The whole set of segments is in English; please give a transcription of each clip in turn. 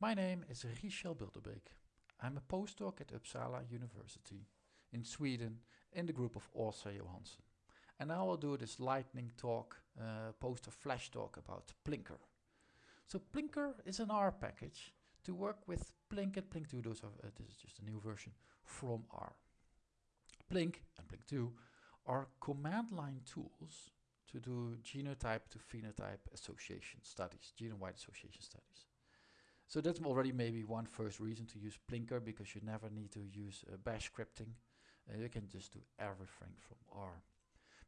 My name is Richel Bilderbeek. I'm a postdoc at Uppsala University in Sweden in the group of Åsa Johansson. And I'll do this lightning talk, uh, poster flash talk about Plinker. So Plinker is an R package to work with Plink and Plink 2. Those are, uh, this is just a new version from R. Plink and Plink 2 are command line tools to do genotype to phenotype association studies, genome-wide association studies. So that's already maybe one first reason to use Plinker because you never need to use uh, bash scripting. Uh, you can just do everything from R.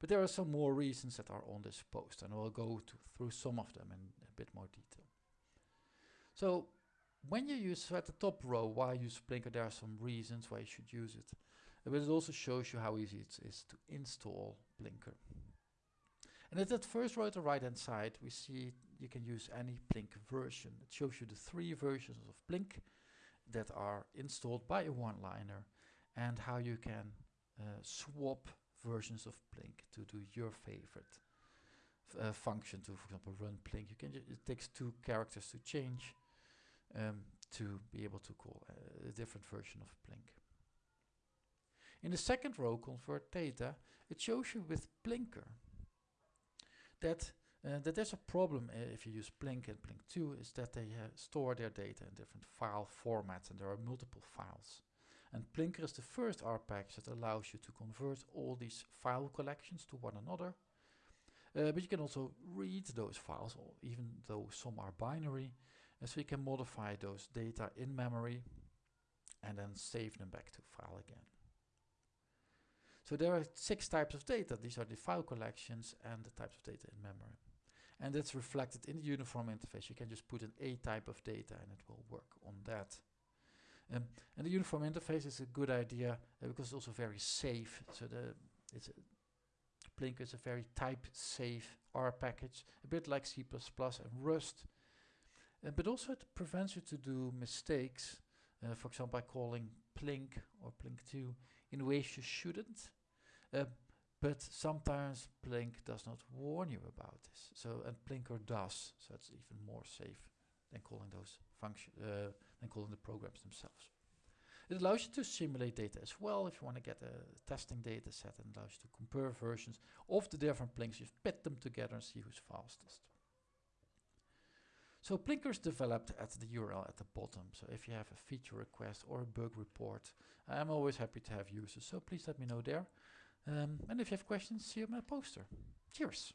But there are some more reasons that are on this post and I'll go to, through some of them in a bit more detail. So when you use so at the top row why use Plinker there are some reasons why you should use it. But it also shows you how easy it is to install Plinker. And at that first row at the right hand side we see you can use any Plink version. It shows you the three versions of Plink that are installed by a one-liner and how you can uh, swap versions of Plink to do your favorite uh, function to, for example, run Plink. You can it takes two characters to change um, to be able to call a, a different version of Plink. In the second row, convert data, it shows you with Plinker that uh, that there's a problem uh, if you use Plink and Plink 2 is that they uh, store their data in different file formats and there are multiple files. And Plinker is the first R package that allows you to convert all these file collections to one another. Uh, but you can also read those files, even though some are binary. And so you can modify those data in memory and then save them back to file again. So there are six types of data. These are the file collections and the types of data in memory. And that's reflected in the uniform interface. You can just put an A type of data and it will work on that. Um, and the uniform interface is a good idea uh, because it's also very safe. So the it's a Plink is a very type safe R package, a bit like C++ and Rust. Uh, but also it prevents you to do mistakes, uh, for example by calling Plink or Plink2 in ways you shouldn't. But sometimes Plink does not warn you about this. So and Plinker does, so it's even more safe than calling those function uh, than calling the programs themselves. It allows you to simulate data as well if you want to get a testing data set and allows you to compare versions of the different Plinks. You pit them together and see who's fastest. So Plinker is developed at the URL at the bottom. So if you have a feature request or a bug report, I'm always happy to have users. So please let me know there. Um, and if you have questions, see you on my poster. Cheers.